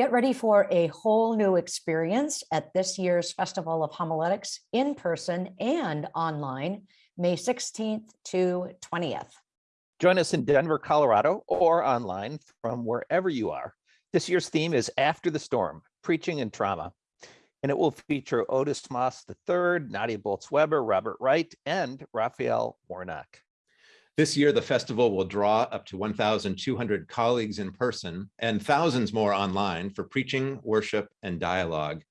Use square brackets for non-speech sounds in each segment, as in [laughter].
Get ready for a whole new experience at this year's Festival of Homiletics in person and online, May 16th to 20th. Join us in Denver, Colorado, or online from wherever you are. This year's theme is After the Storm, Preaching and Trauma. And it will feature Otis Moss III, Nadia Bolz-Weber, Robert Wright, and Raphael Warnock. This year, the festival will draw up to 1,200 colleagues in person and thousands more online for preaching, worship, and dialogue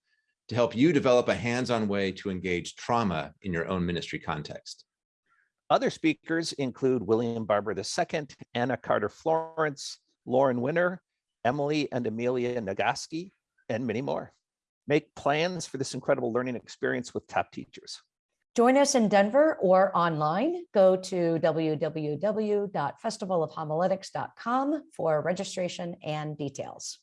to help you develop a hands-on way to engage trauma in your own ministry context. Other speakers include William Barber II, Anna Carter Florence, Lauren Winner, Emily and Amelia Nagoski, and many more. Make plans for this incredible learning experience with top teachers. Join us in Denver or online. Go to www.festivalofhomiletics.com for registration and details.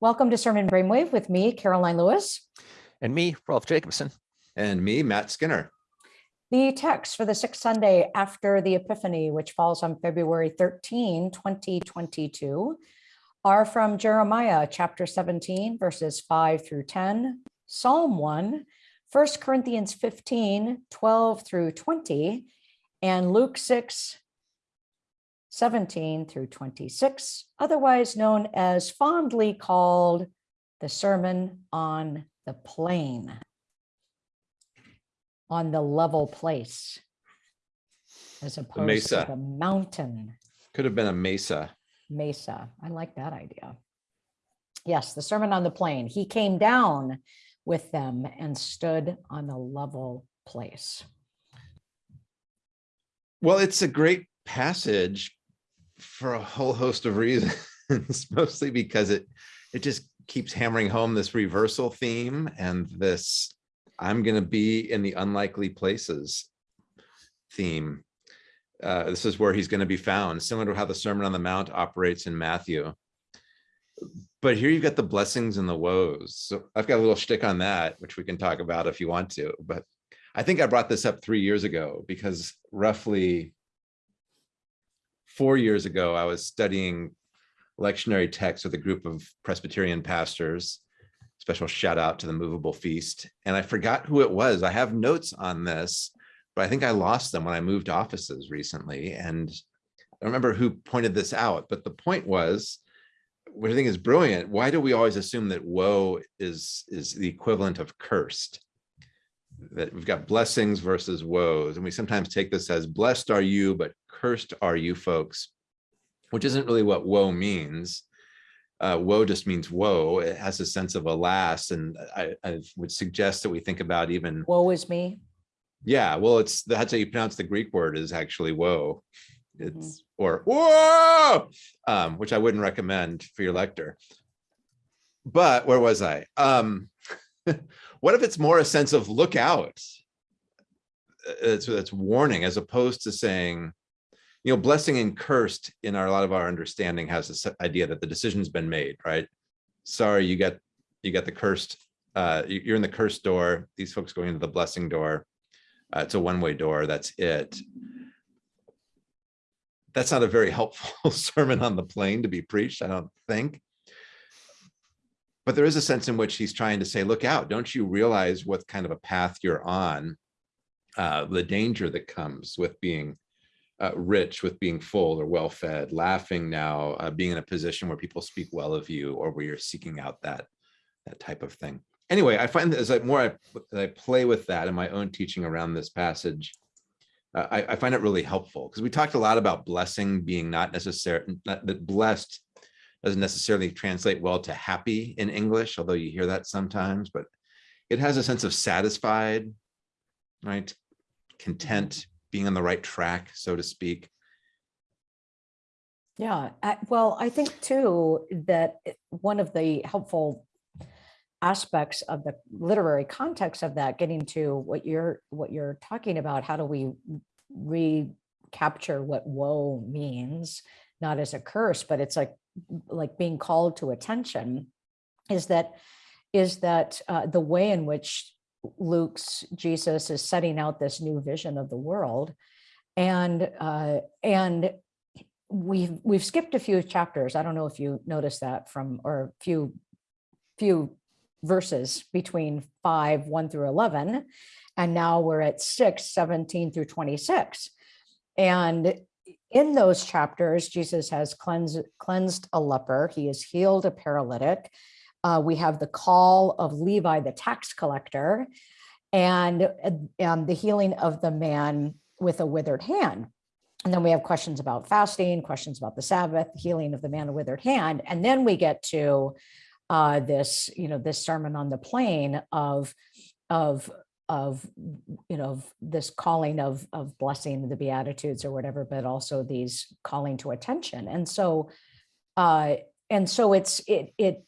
Welcome to Sermon Brainwave with me, Caroline Lewis. And me, Rolf Jacobson. And me, Matt Skinner. The text for the sixth Sunday after the Epiphany, which falls on February 13, 2022, are from Jeremiah chapter 17, verses 5 through 10, Psalm 1, 1 Corinthians 15, 12 through 20, and Luke 6, 17 through 26, otherwise known as fondly called the Sermon on the Plain, on the level place, as opposed mesa. to the mountain Could have been a mesa. mesa. I like that idea. Yes, the Sermon on the Plain. He came down with them and stood on the level place. Well, it's a great passage for a whole host of reasons, [laughs] mostly because it it just keeps hammering home this reversal theme and this I'm going to be in the unlikely places theme. Uh, this is where he's going to be found, similar to how the Sermon on the Mount operates in Matthew. But here you've got the blessings and the woes. So I've got a little shtick on that, which we can talk about if you want to. But I think I brought this up three years ago because roughly four years ago, I was studying lectionary text with a group of Presbyterian pastors. Special shout out to the Movable Feast. And I forgot who it was. I have notes on this, but I think I lost them when I moved offices recently. And I remember who pointed this out, but the point was, what I think is brilliant. Why do we always assume that woe is, is the equivalent of cursed? That we've got blessings versus woes. And we sometimes take this as blessed are you, but cursed are you folks, which isn't really what woe means. Uh, woe just means woe. It has a sense of alas. And I, I would suggest that we think about even, Woe is me. yeah, well, it's that's how you pronounce the Greek word is actually woe. It's or whoa, um, which I wouldn't recommend for your lector. But where was I? Um, [laughs] what if it's more a sense of look out? It's, it's warning as opposed to saying, you know, blessing and cursed in our, a lot of our understanding has this idea that the decision's been made, right? Sorry, you got you got the cursed, uh, you- you're in the cursed door. These folks going into the blessing door. Uh, it's a one-way door. That's it. That's not a very helpful [laughs] sermon on the plain to be preached, I don't think. But there is a sense in which he's trying to say, look out, don't you realize what kind of a path you're on? Uh, the danger that comes with being uh, rich, with being full or well-fed, laughing now, uh, being in a position where people speak well of you or where you're seeking out that, that type of thing. Anyway, I find that as I more I, I play with that in my own teaching around this passage, Uh, I, I find it really helpful because we talked a lot about blessing being not necessary, that blessed doesn't necessarily translate well to happy in English, although you hear that sometimes, but it has a sense of satisfied, right? Content, being on the right track, so to speak. Yeah, I- well, I think too that one of the helpful aspects of the literary context of that, getting to what you're what you're talking about, how do we recapture what woe means, not as a curse, but it's like like being called to attention, is that is that uh, the way in which Luke's Jesus is setting out this new vision of the world, and uh, and we've, we've skipped a few chapters. I don't know if you noticed that from, or few, few verses between five, one through 11. And now we're at six, 17 through 26. And in those chapters, Jesus has cleansed, cleansed a leper. He has healed a paralytic. Uh, we have the call of Levi, the tax collector, and, uh, um, the healing of the man with a withered hand. And then we have questions about fasting, questions about the Sabbath, healing of the man with withered hand. And then we get to uh, this, you know, this sermon on the plain of, of, of, you know, of this calling of, of blessing the Beatitudes or whatever, but also these calling to attention. And so, uh, and so it's, it, it,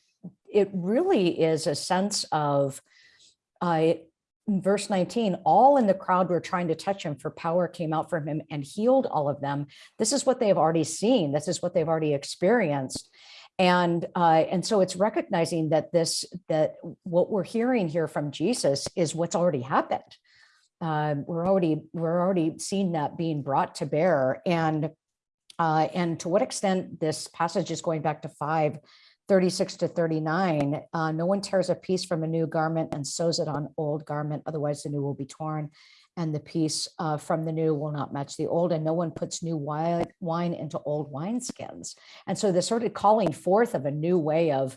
it really is a sense of, uh, verse 19, all in the crowd were trying to touch him for power came out from him and healed all of them. This is what they've already seen. This is what they've already experienced. And, uh, and so it's recognizing that this, that what we're hearing here from Jesus is what's already happened. Uh, we're already, we're already seeing that being brought to bear. And, uh, and to what extent this passage is going back to five 36 to 39, uh, no one tears a piece from a new garment and sews it on old garment, otherwise the new will be torn and the piece uh, from the new will not match the old and no one puts new wine, into old wineskins. And so the sort of calling forth of a new way of,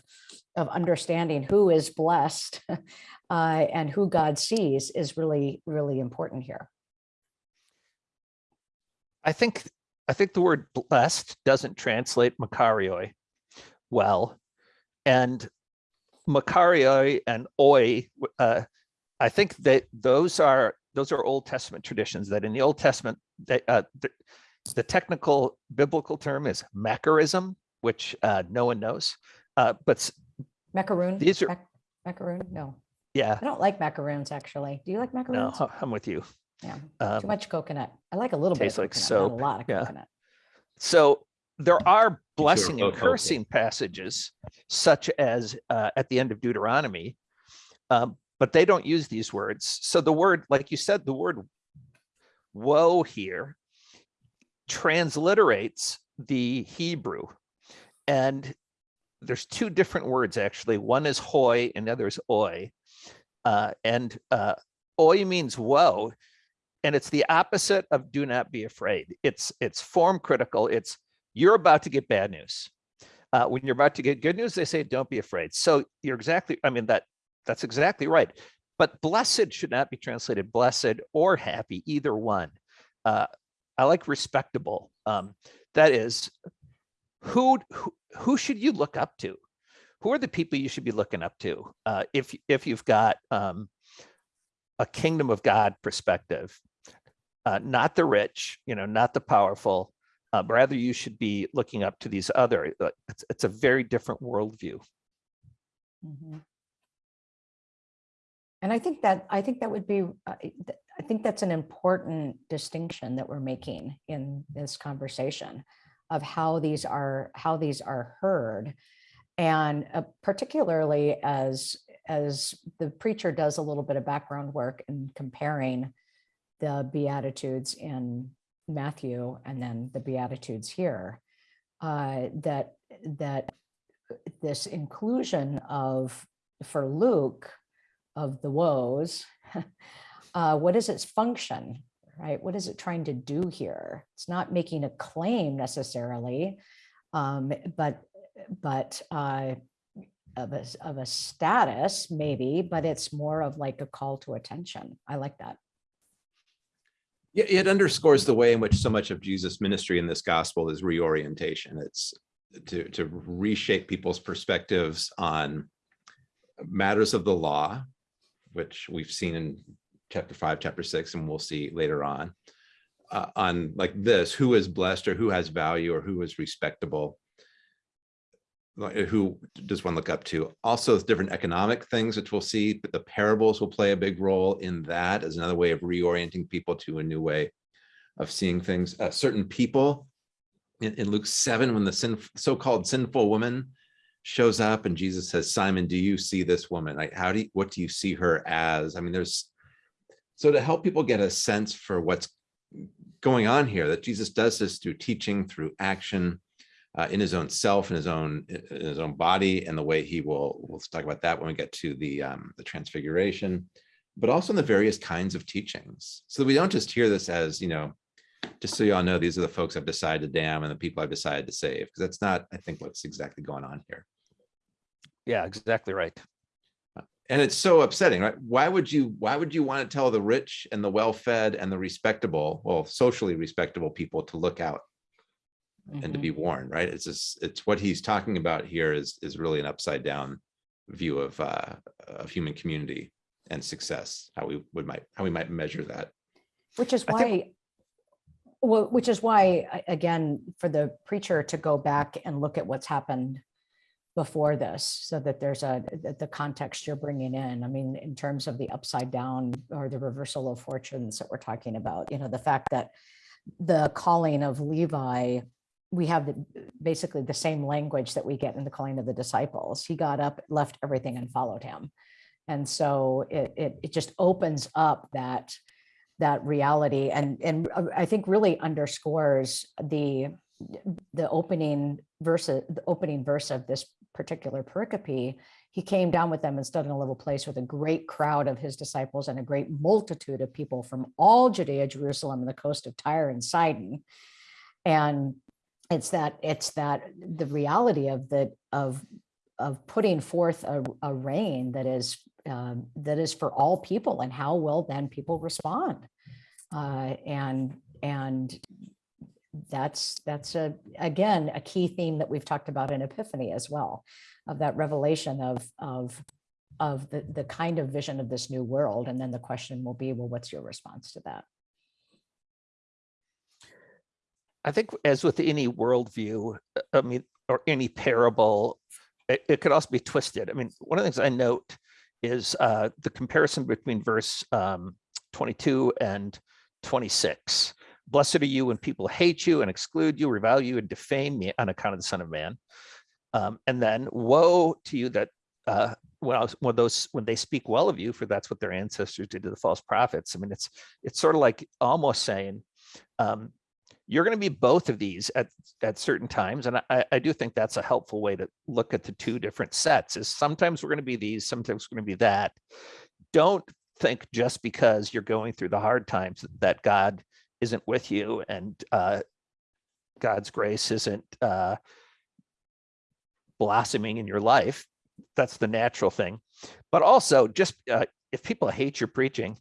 of understanding who is blessed [laughs] uh, and who God sees is really, really important here. I think, I think the word blessed doesn't translate makarioi well. And makarioi and oi, uh, I think that those are those are Old Testament traditions that in the Old Testament, they, uh, the, the technical biblical term is macarism, which uh, no one knows. Uh, but Macaroon? These are- Mac- Macaroon? No, yeah, I don't like macaroons, actually. Do you like macaroons? no, macaroons? I'm with you. Yeah, Um, too much coconut. I like a little bit of tastes like coconut, not soap, a lot of yeah. coconut. So there are blessing and cursing passages, such as uh, at the end of Deuteronomy, um, but they don't use these words. So the word, like you said, the word woe here transliterates the Hebrew. And there's two different words, actually. One is hoy and the other is oi. Uh, and uh, oi means woe, and it's the opposite of do not be afraid. It's it's form critical. It's you're about to get bad news. Uh, when you're about to get good news, they say don't be afraid. So you're exactly. I mean that that's exactly right. But blessed should not be translated blessed or happy, either one. Uh, I like respectable. Um, that is, who, who who should you look up to? Who are the people you should be looking up to? Uh, if if you've got um, a kingdom of God perspective, uh, not the rich, you know, not the powerful. Uh, rather, you should be looking up to these other. Uh, it's, it's a very different worldview. Mhm. And I think that, I think that would be, uh, I think that's an important distinction that we're making in this conversation of how these are, how these are heard. And uh, particularly as, as the preacher does a little bit of background work in comparing the Beatitudes in Matthew and then the Beatitudes here, uh, that, that this inclusion of, for Luke, of the woes, [laughs] uh, what is its function, right? What is it trying to do here? It's not making a claim necessarily, um, but but uh, of a of a status maybe, but it's more of like a call to attention. I like that. Yeah, it underscores the way in which so much of Jesus' ministry in this gospel is reorientation. It's to, to reshape people's perspectives on matters of the law, which we've seen in chapter five, chapter six, and we'll see later on. uh, on like this, who is blessed or who has value or who is respectable. Who does one look up to? Also, different economic things, which we'll see, but the parables will play a big role in that as another way of reorienting people to a new way of seeing things. Uh, certain people in, in Luke seven, when the sin, so-called sinful woman shows up and Jesus says, Simon, do you see this woman? Like, how do you, what do you see her as? I mean, there's, so to help people get a sense for what's going on here, that Jesus does this through teaching, through action, uh, in his own self, in his own, in his own body, and the way he will, we'll talk about that when we get to the, um, the transfiguration, but also in the various kinds of teachings. So that we don't just hear this as, you know, just so you all know, these are the folks I've decided to damn and the people I've decided to save, because that's not, I think, what's exactly going on here. Yeah, exactly right. And it's so upsetting, right? Why would you, why would you want to tell the rich and the well-fed and the respectable, well, socially respectable people to look out and to Mhm. be warned, right? It's just, it's what he's talking about here is, is really an upside down view of, uh, of human community and success, how we would might, how we might measure that. Which is why, well, which is why, again, for the preacher to go back and look at what's happened before this, so that there's a, the- context you're bringing in. I mean, in terms of the upside down or the reversal of fortunes that we're talking about, you know, the fact that the calling of Levi, we have the, basically the same language that we get in the calling of the disciples. He got up, left everything and followed him. And so it, it, it just opens up that, that reality and, and uh, I think really underscores the, the opening verse, the opening verse of this particular pericope. He came down with them and stood in a little place with a great crowd of his disciples and a great multitude of people from all Judea, Jerusalem, and the coast of Tyre and Sidon. And it's that, it's that, the reality of the, of, of putting forth a, a reign that is, um, that is for all people and how will then people respond? Uh, and, and that's, that's a, again, a key theme that we've talked about in Epiphany as well, of that revelation of, of, of the, the kind of vision of this new world. And then the question will be, well, what's your response to that? I think as with any worldview, I mean, or any parable, it, it could also be twisted. I mean, one of the things I note is uh, the comparison between verse um, 22 and 26. Blessed are you when people hate you and exclude you, revile you and defame me on account of the Son of Man. Um, and then woe to you that uh, when, was, when those when they speak well of you, for that's what their ancestors did to the false prophets. I mean, it's it's sort of like almost saying, um, you're going to be both of these at at certain times and I, I do think that's a helpful way to look at the two different sets is sometimes we're going to be these sometimes we're going to be that don't think just because you're going through the hard times that god isn't with you and uh god's grace isn't uh blossoming in your life that's the natural thing but also just uh, if people hate your preaching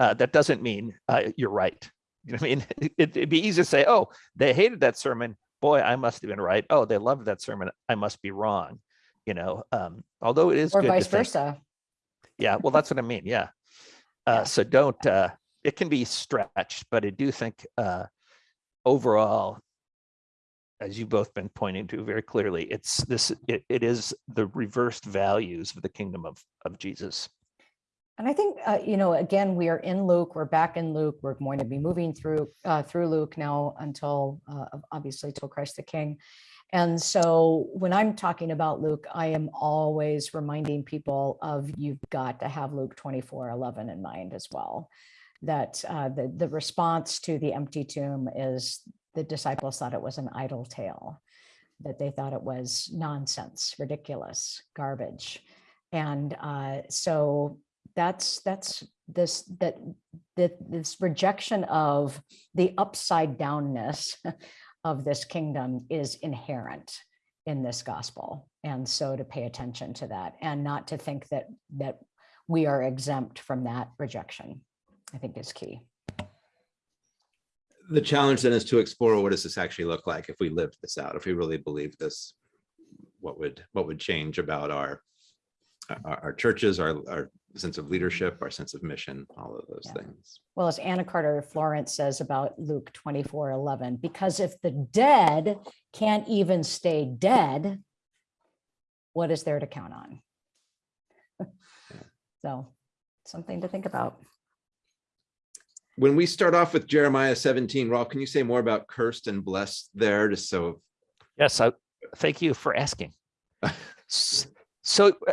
uh, that doesn't mean uh, you're right you know I mean? [laughs] It, it'd be easy to say, oh, they hated that sermon. Boy, I must have been right. Oh, they loved that sermon. I must be wrong. You know, um, although it is Or vice think- versa? yeah, well, that's what I mean. Yeah. Uh, so don't, uh, it can be stretched, but I do think, uh, overall, as you've both been pointing to very clearly, it's this, it, it is the reversed values of the kingdom of, of Jesus. And I think, uh, you know, again, we are in Luke, we're back in Luke, we're going to be moving through, uh, through Luke now until, uh, obviously till Christ the King. And so when I'm talking about Luke, I am always reminding people of you've got to have Luke 24, 11 in mind as well. That uh, the, the response to the empty tomb is the disciples thought it was an idle tale, that they thought it was nonsense, ridiculous, garbage. And uh, so that's that's this that that this rejection of the upside downness [laughs] of this kingdom is inherent in this gospel and so to pay attention to that and not to think that that we are exempt from that rejection i think is key The challenge then is to explore what does this actually look like if we lived this out, if we really believe this, what would, what would change about our, our, our churches, our, our sense of leadership, our sense of mission, all of those Yeah. things. well as anna carter florence says about luke 24 11 because if the dead can't even stay dead what is there to count on [laughs] so something to think about When we start off with Jeremiah 17, Rolf, can you say more about cursed and blessed there, just so Yes, I, thank you for asking. [laughs] So uh,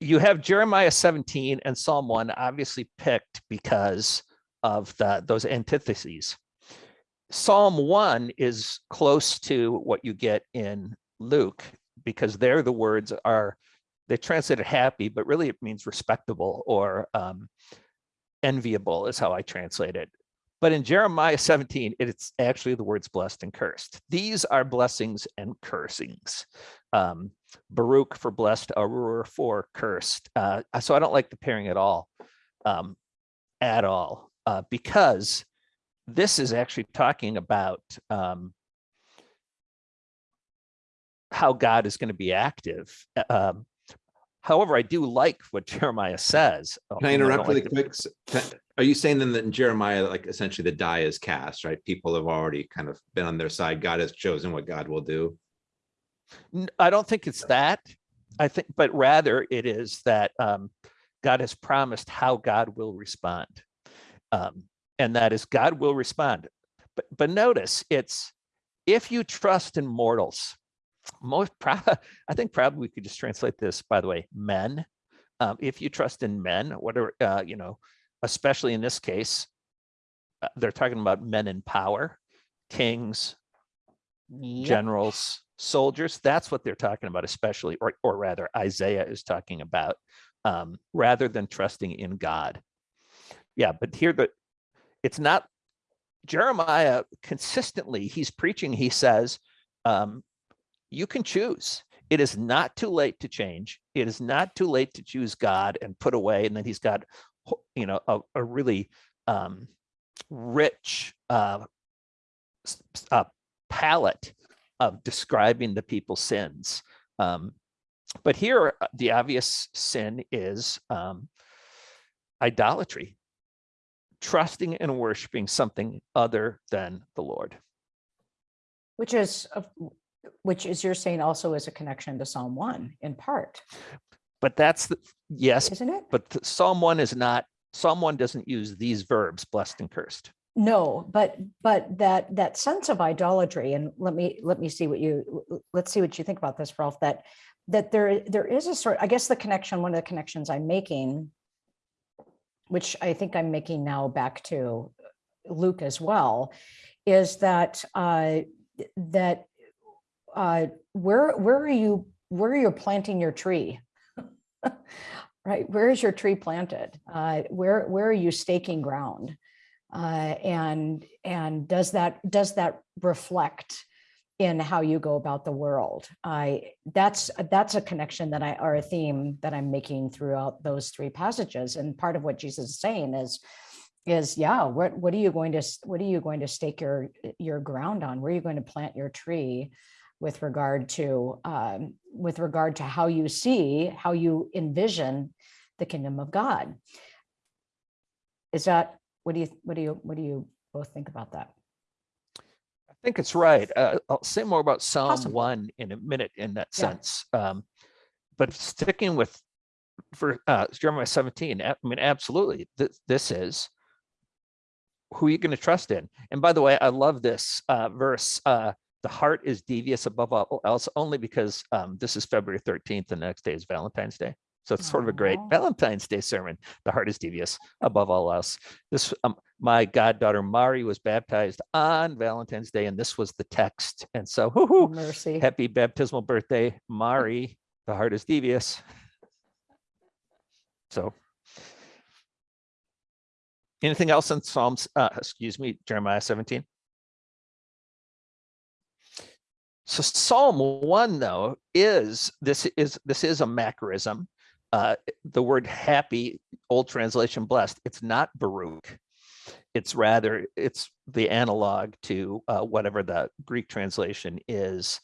you have Jeremiah 17 and Psalm 1 obviously picked because of the, those antitheses. Psalm one is close to what you get in Luke because there the words are, they translate it happy, but really it means respectable or um, enviable is how I translate it. But in Jeremiah 17, it's actually the words blessed and cursed. These are blessings and cursings. Um, Baruch for blessed, Arur for cursed. Uh, so I don't like the pairing at all, um, at all, uh, because this is actually talking about um, how God is going to be active. Uh, Um, however, I do like what Jeremiah says. Oh, Can I you know, don't interrupt really like the- quick? Can- Are you saying then that in Jeremiah, like essentially the die is cast, right? People have already kind of been on their side. God has chosen what God will do. I don't think it's that. I think, but rather it is that um, God has promised how God will respond. Um, and that is God will respond. But but notice it's if you trust in mortals, most [laughs] I think probably we could just translate this, by the way, men. Um, if you trust in men, whatever, uh, you know, especially in this case, uh, they're talking about men in power, kings, Yep. generals, soldiers. That's what they're talking about, especially, or, or rather, Isaiah is talking about, um, rather than trusting in God. Yeah, but here the it's not Jeremiah consistently, he's preaching, he says, um, you can choose. It is not too late to change. It is not too late to choose God and put away. And then he's got, you know, a, a really um, rich uh, uh, palette of describing the people's sins. Um, but here, uh, the obvious sin is um, idolatry, trusting and worshiping something other than the Lord. Which is, which is you're saying also is a connection to Psalm one in part, But that's the yes, isn't it? but th- Psalm one is not. Psalm one doesn't use these verbs, blessed and cursed. No, but, but that, that sense of idolatry, and let me, let me see what you, let's see what you think about this, Rolf, that, that there, there is a sort, I guess the connection, one of the connections I'm making, which I think I'm making now back to Luke as well, is that, uh, that, uh, where, where are you, where are you planting your tree? [laughs] Right, where is your tree planted? Uh, where, where are you staking ground? Uh, and and does that does that reflect in how you go about the world? I that's that's a connection that I or a theme that I'm making throughout those three passages. And part of what Jesus is saying is is yeah, what what are you going to what are you going to stake your your ground on? Where are you going to plant your tree? With regard to um, with regard to how you see how you envision the kingdom of God. Is that what do you what do you what do you both think about that? I think it's right. Uh, I'll say more about Psalm Possible. one in a minute in that Yeah. sense. Um, but sticking with for uh, Jeremiah 17, I mean, absolutely, this, this is who are you're going to trust in. And by the way, I love this uh, verse. Uh, the heart is devious above all else, only because um, this is February 13th, and the next day is Valentine's Day. So it's sort of a great Valentine's Day sermon. The heart is devious above all else. This, um, my goddaughter Mari was baptized on Valentine's Day, and this was the text. And so, Oh, Mercy. happy baptismal birthday, Mari. The heart is devious. So, anything else in Psalms? Uh, excuse me, Jeremiah 17. So Psalm one though is this is this is a macarism. Uh, the word happy, old translation blessed. It's not Baruch. It's rather it's the analog to uh, whatever the Greek translation is.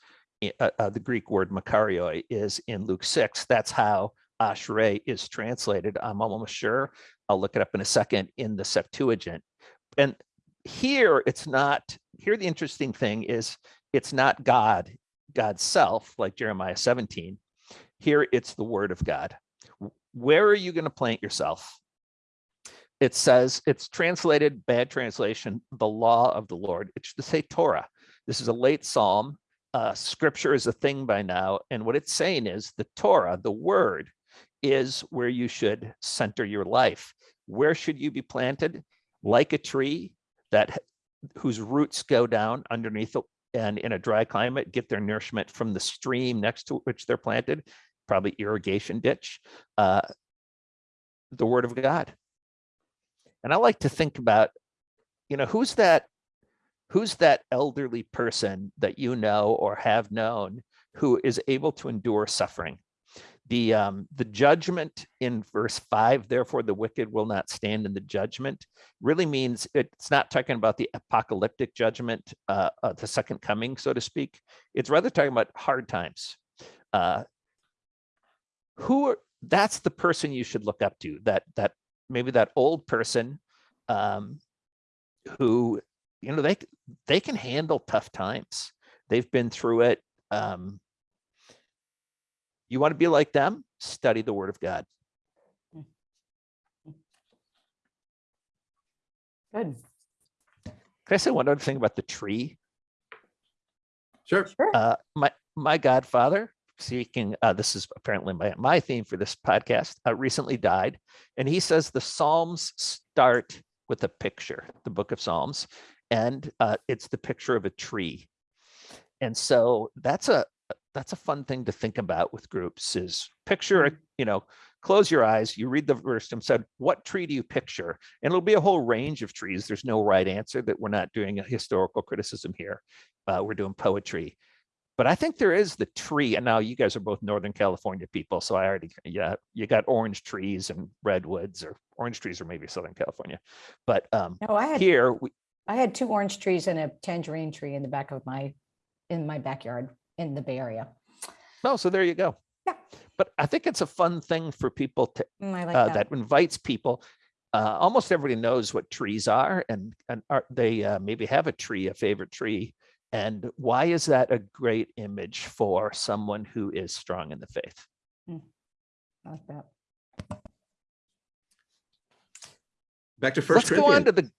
Uh, uh, the Greek word makarioi is in Luke six. That's how Ashrei is translated. I'm almost sure. I'll look it up in a second in the Septuagint. And here it's not. Here the interesting thing is it's not God, God's self, like Jeremiah 17. Here it's the word of God. Where are you going to plant yourself? It says it's translated, bad translation, the law of the Lord. It should say Torah. This is a late psalm. Uh, scripture is a thing by now. And what it's saying is the Torah, the word, is where you should center your life. Where should you be planted? Like a tree that whose roots go down underneath the- and in a dry climate, get their nourishment from the stream next to which they're planted, probably irrigation ditch, uh, the word of God. And I like to think about, you know, who's that, who's that elderly person that you know or have known who is able to endure suffering? The, um, the judgment in verse five, therefore the wicked will not stand in the judgment, really means it's not talking about the apocalyptic judgment, uh, uh, the second coming, so to speak. It's rather talking about hard times. Uh, who are, that's the person you should look up to, that, that, maybe that old person, um, who, you know, they, they can handle tough times. They've been through it. Um, you want to be like them? Study the word of God. Good. Can I say one other thing about the tree? Sure. Sure. Uh, my, my godfather, speaking, uh, this is apparently my, my theme for this podcast, uh, recently died. And he says the Psalms start with a picture, the book of Psalms, and uh, it's the picture of a tree. And so that's a, that's a fun thing to think about with groups is picture, you know, close your eyes, you read the verse and said, what tree do you picture? And it'll be a whole range of trees. There's no right answer that we're not doing a historical criticism here. Uh, we're doing poetry. But I think there is the tree, and now you guys are both Northern California people, so I already, yeah, you got orange trees and redwoods, or orange trees, or maybe Southern California. But um, No, I had, here, we, I had two orange trees and a tangerine tree in the back of my, in my backyard in the Bay Area. oh, so there you go. Yeah. But I think it's a fun thing for people to Mm, like uh, that. that invites people. Uh, almost everybody knows what trees are, and and are they uh, maybe have a tree, a favorite tree. And why is that a great image for someone who is strong in the faith? I like that. Back to First Let's go on to the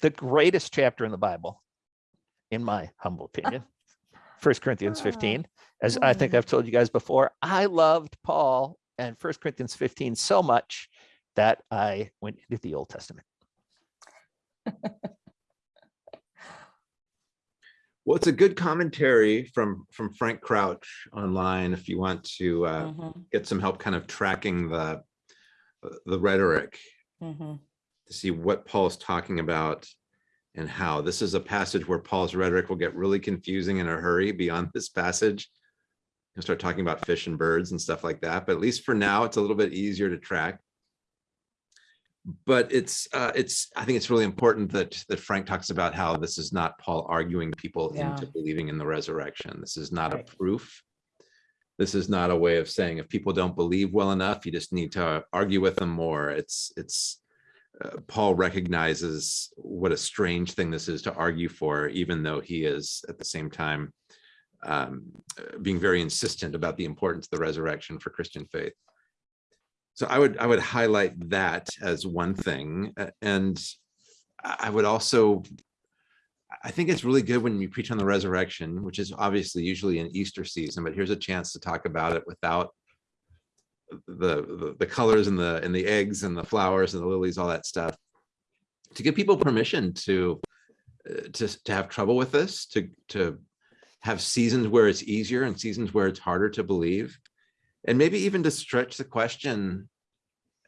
the greatest chapter in the Bible, in my humble opinion. First Corinthians Ah, 15. As I think hmm. I've told you guys before, I loved Paul and First Corinthians 15 so much that I went into the Old Testament. [laughs] Well, it's a good commentary from from Frank Crouch online if you want to uh, Mhm, get some help kind of tracking the the rhetoric mhm. to see what Paul's talking about and how. This is a passage where Paul's rhetoric will get really confusing in a hurry beyond this passage. He'll start talking about fish and birds and stuff like that, but at least for now, it's a little bit easier to track. But it's, uh, it's, I think it's really important that, that Frank talks about how this is not Paul arguing people Yeah. into believing in the resurrection. This is not a proof. This is not a way of saying if people don't believe well enough, you just need to argue with them more. It's, it's, uh, Paul recognizes what a strange thing this is to argue for, even though he is at the same time um, uh, being very insistent about the importance of the resurrection for Christian faith. So I would I would highlight that as one thing, and I would also I think it's really good when you preach on the resurrection, which is obviously usually in Easter season, but here's a chance to talk about it without the, the colors and the and the eggs and the flowers and the lilies, all that stuff, to give people permission to uh, to to have trouble with this, to to have seasons where it's easier and seasons where it's harder to believe, and maybe even to stretch the question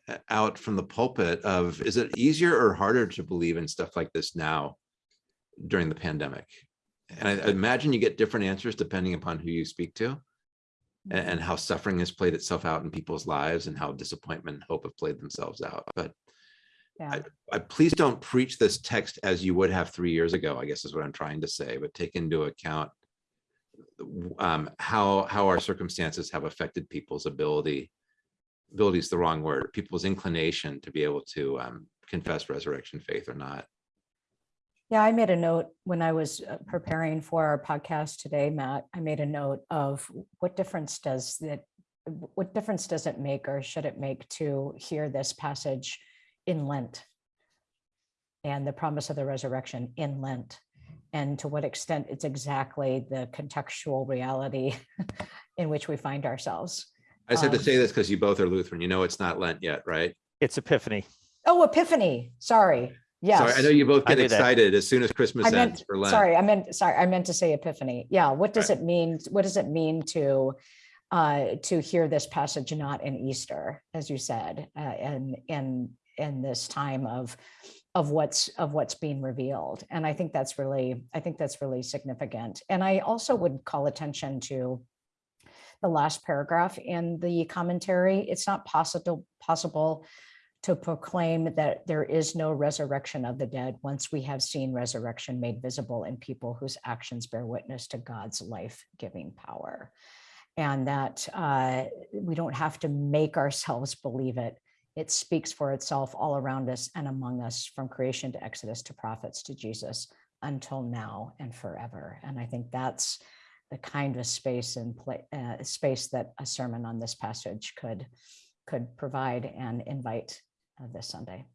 uh, out from the pulpit of is it easier or harder to believe in stuff like this now during the pandemic? And I I imagine you get different answers depending upon who you speak to a- and, how suffering has played itself out in people's lives and how disappointment and hope have played themselves out. But Yeah, I, please don't preach this text as you would have three years ago, I guess is what I'm trying to say, but take into account um, how, how our circumstances have affected people's ability, ability is the wrong word, people's inclination to be able to um, confess resurrection faith or not. Yeah, I made a note when I was uh, preparing for our podcast today, Matt, I made a note of what difference does that, what difference does it make or should it make to hear this passage in Lent? And the promise of the resurrection in Lent? And to what extent it's exactly the contextual reality [laughs] in which we find ourselves. I just have to Um, say this because you both are Lutheran, you know it's not Lent yet, right? It's Epiphany. Oh, Epiphany, sorry. Yes. Sorry, I know you both get knew that. excited as soon as Christmas I ends for Lent. sorry, I meant, sorry, I meant to say epiphany. Yeah, what does it mean? What does it mean to, uh, to hear this passage not in Easter, as you said, uh, and, and, in this time of, of what's, of what's being revealed. And I think that's really, I think that's really significant. And I also would call attention to the last paragraph in the commentary. It's not possible, possible to proclaim that there is no resurrection of the dead once we have seen resurrection made visible in people whose actions bear witness to God's life-giving power. And that uh, we don't have to make ourselves believe it. It speaks for itself all around us and among us from creation to Exodus to prophets to Jesus until now and forever. And I think that's the kind of space and uh, space that a sermon on this passage could could provide and invite uh, this Sunday.